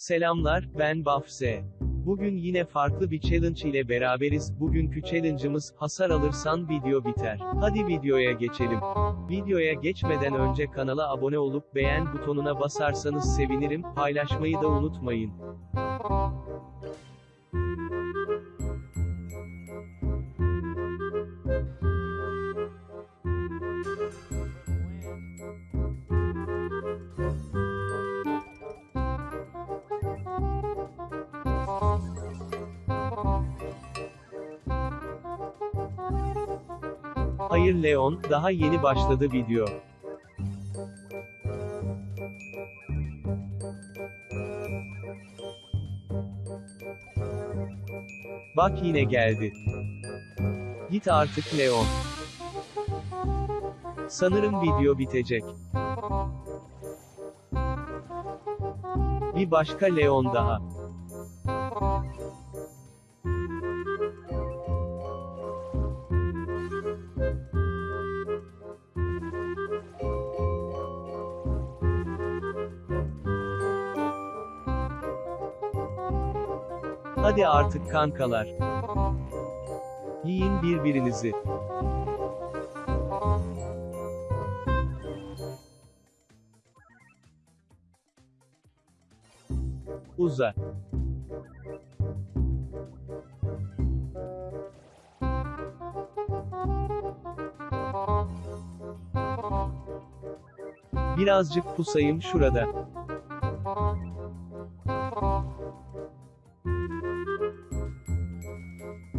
Selamlar, ben Bafse. Bugün yine farklı bir challenge ile beraberiz. Bugünkü challenge'ımız, hasar alırsan video biter. Hadi videoya geçelim. Videoya geçmeden önce kanala abone olup beğen butonuna basarsanız sevinirim, paylaşmayı da unutmayın. Hayır Leon, daha yeni başladı video. Bak yine geldi. Git artık Leon. Sanırım video bitecek. Bir başka Leon daha. Hadi artık kankalar. Yiyin birbirinizi. Uza. Birazcık pusayım şurada.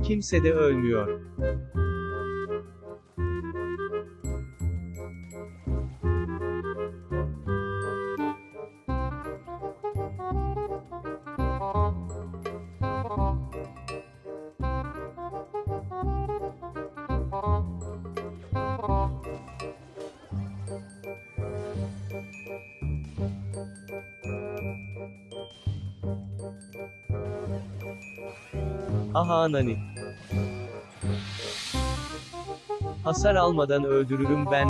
Kimse de ölmüyor. Aha nani. Hasar almadan öldürürüm ben.